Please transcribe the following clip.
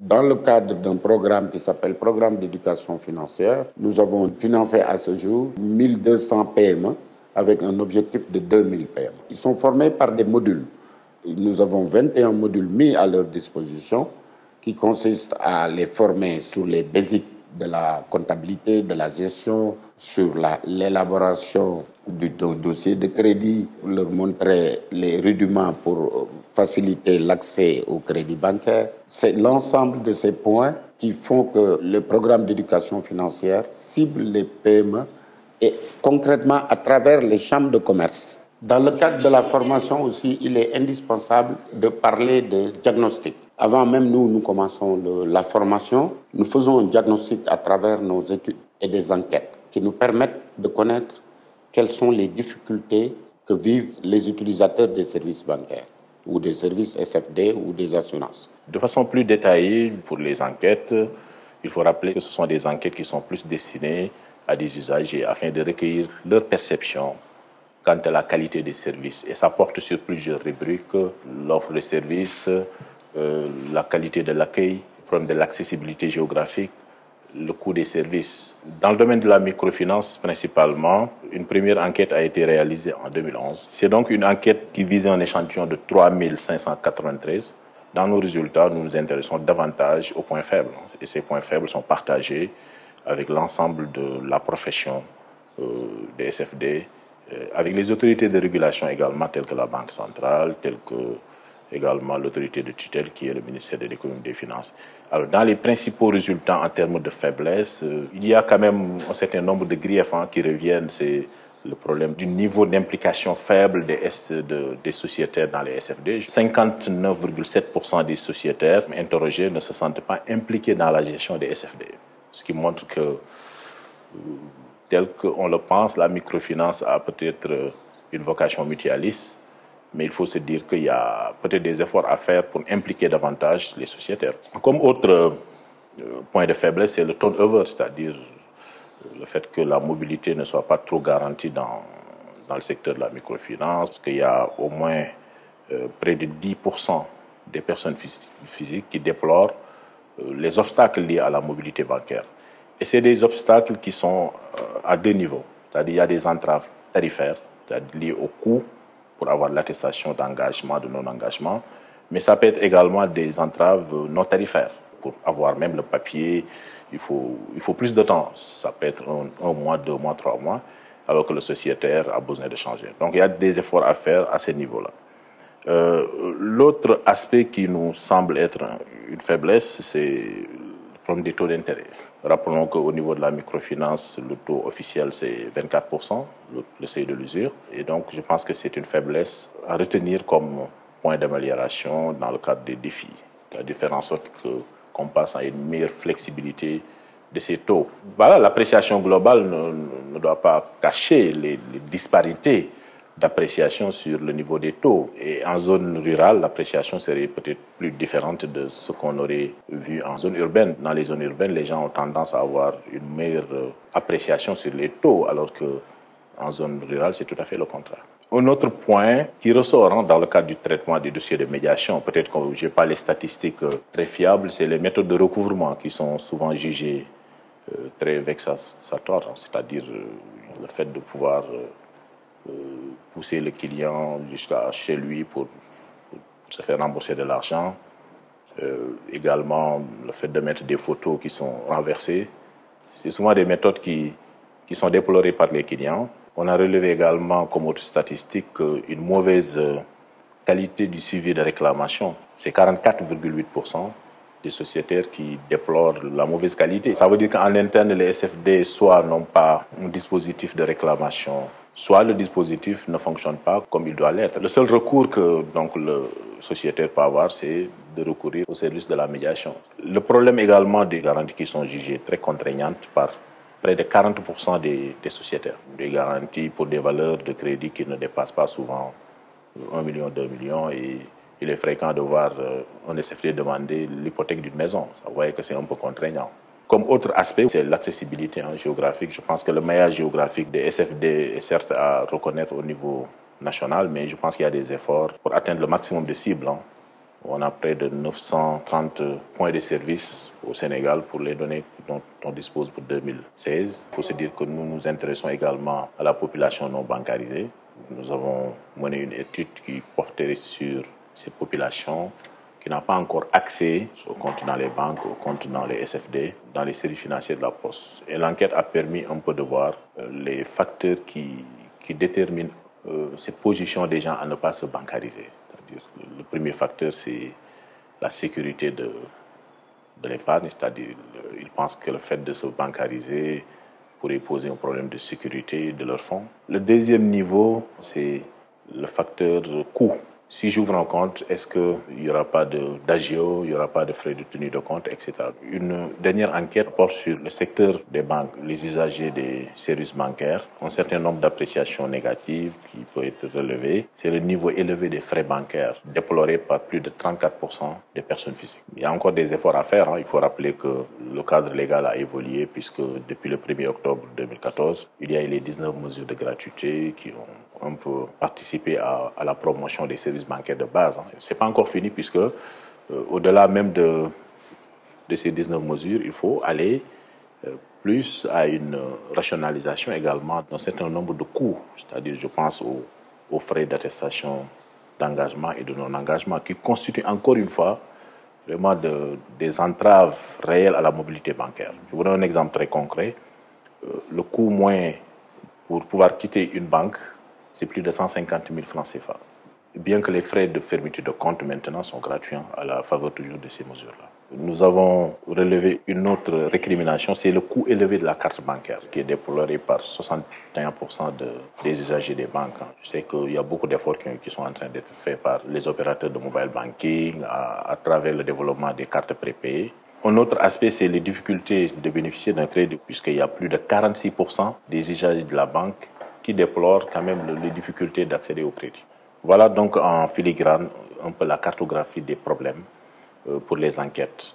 Dans le cadre d'un programme qui s'appelle Programme d'éducation financière, nous avons financé à ce jour 1200 PME avec un objectif de 2000 PME. Ils sont formés par des modules. Nous avons 21 modules mis à leur disposition qui consistent à les former sur les basiques de la comptabilité, de la gestion, sur l'élaboration du dossier de crédit, leur montrer les rudiments pour faciliter l'accès au crédit bancaire. C'est l'ensemble de ces points qui font que le programme d'éducation financière cible les PME et concrètement à travers les chambres de commerce. Dans le cadre de la formation aussi, il est indispensable de parler de diagnostic. Avant même nous, nous commençons la formation, nous faisons un diagnostic à travers nos études et des enquêtes qui nous permettent de connaître quelles sont les difficultés que vivent les utilisateurs des services bancaires ou des services SFD ou des assurances. De façon plus détaillée, pour les enquêtes, il faut rappeler que ce sont des enquêtes qui sont plus destinées à des usagers afin de recueillir leur perception quant à la qualité des services. Et ça porte sur plusieurs rubriques, l'offre de services, euh, la qualité de l'accueil, le problème de l'accessibilité géographique, le coût des services. Dans le domaine de la microfinance principalement, une première enquête a été réalisée en 2011. C'est donc une enquête qui visait un échantillon de 3593. Dans nos résultats, nous nous intéressons davantage aux points faibles. Et ces points faibles sont partagés avec l'ensemble de la profession euh, des SFD, euh, avec les autorités de régulation également, telles que la Banque centrale, telles que également l'autorité de tutelle qui est le ministère de l'économie et des finances. Alors, dans les principaux résultats en termes de faiblesse, euh, il y a quand même un certain nombre de griefs hein, qui reviennent. C'est le problème du niveau d'implication faible des, sociétaires dans les SFD. 59,7% des sociétaires interrogés ne se sentent pas impliqués dans la gestion des SFD. Ce qui montre que, euh, tel qu'on le pense, la microfinance a peut-être euh, une vocation mutualiste mais il faut se dire qu'il y a peut-être des efforts à faire pour impliquer davantage les sociétaires. Comme autre euh, point de faiblesse, c'est le turnover, c'est-à-dire le fait que la mobilité ne soit pas trop garantie dans, dans le secteur de la microfinance, qu'il y a au moins euh, près de 10% des personnes physiques qui déplorent euh, les obstacles liés à la mobilité bancaire. Et c'est des obstacles qui sont à deux niveaux, c'est-à-dire qu'il y a des entraves tarifaires, c'est-à-dire liées au coût pour avoir l'attestation d'engagement, de non-engagement, mais ça peut être également des entraves non tarifaires. Pour avoir même le papier, il faut, il faut plus de temps. Ça peut être un, mois, deux mois, trois mois, alors que le sociétaire a besoin de changer. Donc il y a des efforts à faire à ce niveau-là. Euh, L'autre aspect qui nous semble être une faiblesse, c'est le problème des taux d'intérêt. Rappelons qu'au niveau de la microfinance, le taux officiel, c'est 24%, le, seuil de l'usure. Et donc, je pense que c'est une faiblesse à retenir comme point d'amélioration dans le cadre des défis. De faire en sorte qu'on passe à une meilleure flexibilité de ces taux. Voilà, l'appréciation globale ne, doit pas cacher les disparités d'appréciation sur le niveau des taux. Et en zone rurale, l'appréciation serait peut-être plus différente de ce qu'on aurait vu en zone urbaine. Dans les zones urbaines, les gens ont tendance à avoir une meilleure euh, appréciation sur les taux, alors que en zone rurale, c'est tout à fait le contraire. Un autre point qui ressort hein, dans le cadre du traitement des dossiers de médiation, peut-être que je n'ai pas les statistiques euh, très fiables, c'est les méthodes de recouvrement qui sont souvent jugées euh, très vexatoires, hein, c'est-à-dire le fait de pouvoir pousser le client jusqu'à chez lui pour, se faire rembourser de l'argent. Euh, également, le fait de mettre des photos qui sont renversées. C'est souvent des méthodes qui, qui sont déplorées par les clients. On a relevé également comme autre statistique une mauvaise qualité du suivi de réclamation. C'est 44,8% des sociétaires qui déplorent la mauvaise qualité. Ça veut dire qu'en interne, les SFD soit n'ont pas un dispositif de réclamation soit le dispositif ne fonctionne pas comme il doit l'être. Le seul recours que donc, le sociétaire peut avoir, c'est de recourir au service de la médiation. Le problème également des garanties qui sont jugées très contraignantes par près de 40% des, des, sociétaires. Des garanties pour des valeurs de crédit qui ne dépassent pas souvent 1 million, 2 millions et il est fréquent de voir euh, un SFD demander l'hypothèque d'une maison. Vous voyez que c'est un peu contraignant. Comme autre aspect, c'est l'accessibilité hein, géographique. Je pense que le maillage géographique des SFD est certes à reconnaître au niveau national, mais je pense qu'il y a des efforts pour atteindre le maximum de cibles hein, On a près de 930 points de service au Sénégal pour les données dont on dispose pour 2016. Il faut se dire que nous nous intéressons également à la population non bancarisée. Nous avons mené une étude qui portait sur ces populations qui n'ont pas encore accès aux comptes dans les banques, aux comptes dans les SFD, dans les séries financières de la Poste. Et l'enquête a permis un peu de voir euh, les facteurs qui, qui déterminent euh, cette position des gens à ne pas se bancariser. Le premier facteur, c'est la sécurité de, de l'épargne, c'est-à-dire ils pensent que le fait de se bancariser pourrait poser un problème de sécurité de leurs fonds. Le deuxième niveau, c'est le facteur coût. Si j'ouvre un compte, est-ce qu'il n'y aura pas d'agio, il n'y aura pas de frais de tenue de compte, etc. Une dernière enquête porte sur le secteur des banques, les usagers des services bancaires. Un certain nombre d'appréciations négatives qui peut être relevé. C'est le niveau élevé des frais bancaires, déploré par plus de 34% des personnes physiques. Il y a encore des efforts à faire. Hein. Il faut rappeler que le cadre légal a évolué puisque depuis le 1er octobre 2014, il y a eu les 19 mesures de gratuité qui ont un peu participé à la promotion des services bancaires de base. Hein. Ce n'est pas encore fini puisque euh, au-delà même de, de ces 19 mesures, il faut aller euh, plus à une rationalisation également d'un certain nombre de coûts. C'est-à-dire, je pense aux, aux frais d'attestation d'engagement et de non-engagement qui constituent encore une fois vraiment de, des entraves réelles à la mobilité bancaire. Je vous donne un exemple très concret. Euh, le coût moins pour pouvoir quitter une banque, c'est plus de 150 000 francs CFA bien que les frais de fermeture de compte maintenant sont gratuits hein, à la faveur toujours de ces mesures-là. Nous avons relevé une autre récrimination, c'est le coût élevé de la carte bancaire qui est déploré par 61% de, des usagers des banques. Hein. Je sais qu'il y a beaucoup d'efforts qui, sont en train d'être faits par les opérateurs de mobile banking à travers le développement des cartes prépayées. Un autre aspect, c'est les difficultés de bénéficier d'un crédit, puisqu'il y a plus de 46% des usagers de la banque qui déplorent quand même les difficultés d'accéder au crédit. Voilà donc en filigrane un peu la cartographie des problèmes pour les enquêtes.